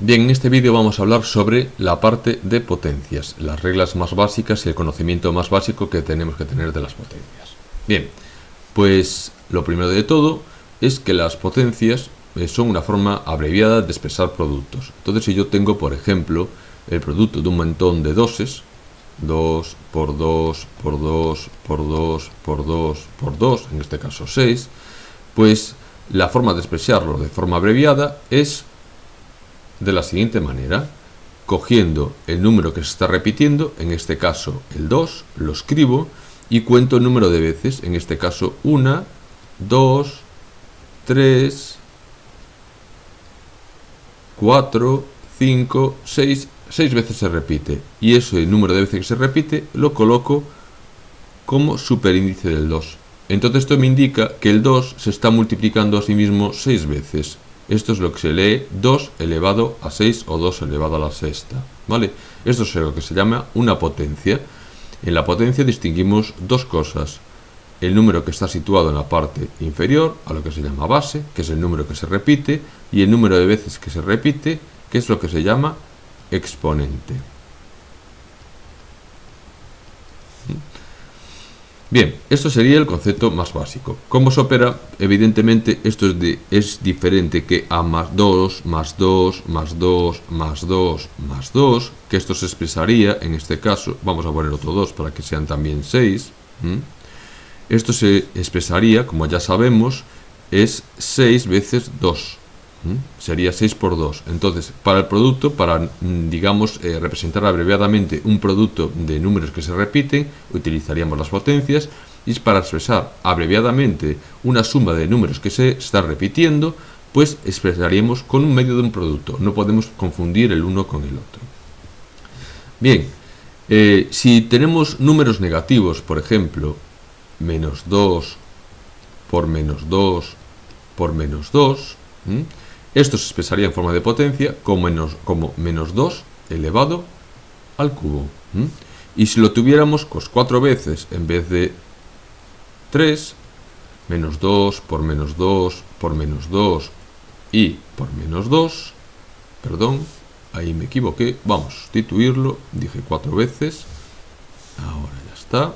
Bien, en este vídeo vamos a hablar sobre la parte de potencias, las reglas más básicas y el conocimiento más básico que tenemos que tener de las potencias. Bien, pues lo primero de todo es que las potencias eh, son una forma abreviada de expresar productos. Entonces si yo tengo, por ejemplo, el producto de un montón de doses, 2 por 2 por 2 por 2 por 2 por 2, en este caso 6, pues la forma de expresarlo de forma abreviada es de la siguiente manera. Cogiendo el número que se está repitiendo, en este caso el 2, lo escribo y cuento el número de veces, en este caso 1, 2, 3, 4, 5, 6, 6 veces se repite. Y ese número de veces que se repite lo coloco como superíndice del 2. Entonces esto me indica que el 2 se está multiplicando a sí mismo 6 veces. Esto es lo que se lee 2 elevado a 6 o 2 elevado a la sexta. ¿vale? Esto es lo que se llama una potencia. En la potencia distinguimos dos cosas. El número que está situado en la parte inferior, a lo que se llama base, que es el número que se repite, y el número de veces que se repite, que es lo que se llama exponente. Bien, esto sería el concepto más básico. ¿Cómo se opera? Evidentemente esto es, de, es diferente que A más 2, más 2, más 2, más 2, más 2, que esto se expresaría, en este caso, vamos a poner otro 2 para que sean también 6. Esto se expresaría, como ya sabemos, es 6 veces 2. Sería 6 por 2. Entonces, para el producto, para, mm, digamos, eh, representar abreviadamente un producto de números que se repiten, utilizaríamos las potencias. Y para expresar abreviadamente una suma de números que se está repitiendo, pues expresaríamos con un medio de un producto. No podemos confundir el uno con el otro. Bien, eh, si tenemos números negativos, por ejemplo, menos 2 por menos 2 por menos 2, esto se expresaría en forma de potencia como menos, como menos 2 elevado al cubo. Y si lo tuviéramos pues, 4 veces en vez de 3, menos 2 por menos 2 por menos 2 y por menos 2, perdón, ahí me equivoqué, vamos a sustituirlo, dije 4 veces, ahora ya está,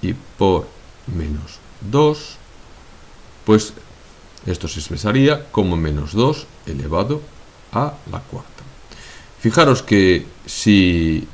y por menos 2, pues esto se expresaría como menos 2 elevado a la cuarta. Fijaros que si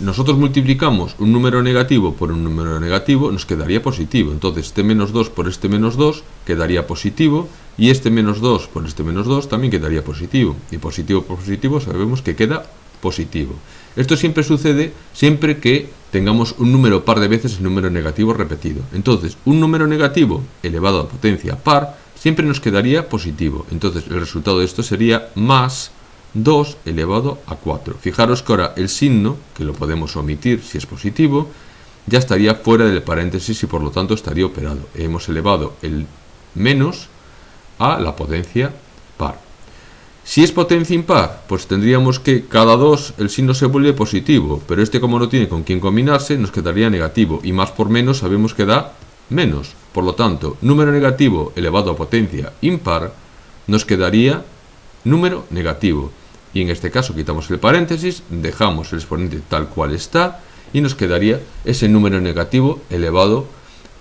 nosotros multiplicamos un número negativo por un número negativo, nos quedaría positivo. Entonces, este menos 2 por este menos 2 quedaría positivo, y este menos 2 por este menos 2 también quedaría positivo. Y positivo por positivo sabemos que queda positivo. Esto siempre sucede siempre que tengamos un número par de veces el número negativo repetido. Entonces, un número negativo elevado a potencia par siempre nos quedaría positivo. Entonces el resultado de esto sería más 2 elevado a 4. Fijaros que ahora el signo, que lo podemos omitir si es positivo, ya estaría fuera del paréntesis y por lo tanto estaría operado. Hemos elevado el menos a la potencia par. Si es potencia impar, pues tendríamos que cada 2 el signo se vuelve positivo, pero este como no tiene con quién combinarse, nos quedaría negativo, y más por menos sabemos que da menos. Por lo tanto, número negativo elevado a potencia impar nos quedaría número negativo. Y en este caso quitamos el paréntesis, dejamos el exponente tal cual está y nos quedaría ese número negativo elevado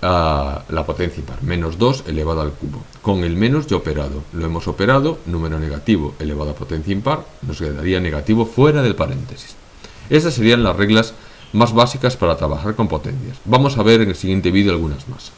a la potencia impar, menos 2 elevado al cubo. Con el menos ya operado, lo hemos operado, número negativo elevado a potencia impar, nos quedaría negativo fuera del paréntesis. Esas serían las reglas más básicas para trabajar con potencias. Vamos a ver en el siguiente vídeo algunas más.